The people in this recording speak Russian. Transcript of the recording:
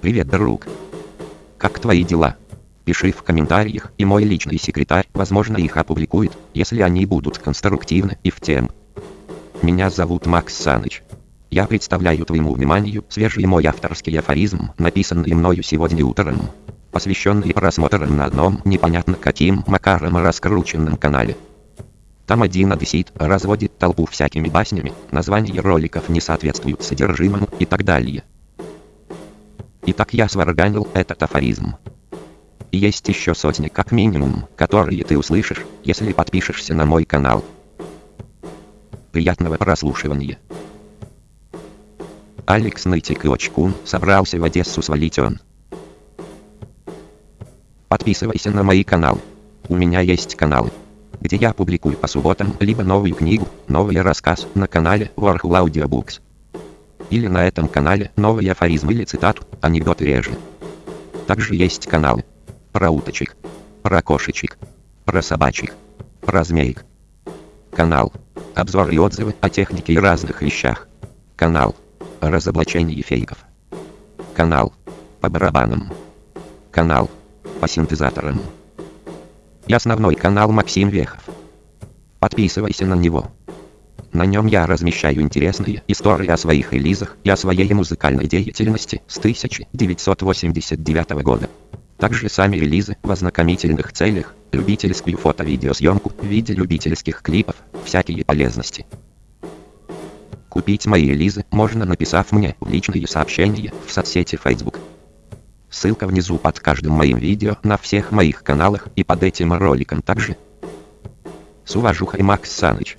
Привет, друг. Как твои дела? Пиши в комментариях, и мой личный секретарь, возможно, их опубликует, если они будут конструктивны и в тем. Меня зовут Макс Саныч. Я представляю твоему вниманию свежий мой авторский афоризм, написанный мною сегодня утром, посвященный просмотрам на одном непонятно каким макаром раскрученном канале. Там один одессит разводит толпу всякими баснями, названия роликов не соответствуют содержимому и так далее. Итак я сварганил этот афоризм. Есть еще сотни как минимум, которые ты услышишь, если подпишешься на мой канал. Приятного прослушивания. Алекс Нытик и Очкун собрался в Одессу свалить он. Подписывайся на мои каналы. У меня есть каналы, где я публикую по субботам либо новую книгу, новый рассказ на канале Warhol Audiobooks. Или на этом канале новый афоризм или цитату, анекдоты реже. Также есть каналы про уточек, про кошечек, про собачек, про змеек. Канал. Обзоры и отзывы о технике и разных вещах. Канал. Разоблачение фейков. Канал. По барабанам. Канал. По синтезаторам. И основной канал Максим Вехов. Подписывайся на него. На нем я размещаю интересные истории о своих релизах и о своей музыкальной деятельности с 1989 года. Также сами релизы в ознакомительных целях, любительскую фото-видеосъемку в виде любительских клипов, всякие полезности. Купить мои релизы можно написав мне в личные сообщения в соцсети Facebook. Ссылка внизу под каждым моим видео на всех моих каналах и под этим роликом также. С уважухой Макс Саныч.